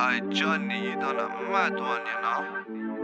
爱叫你都那蛮多年了。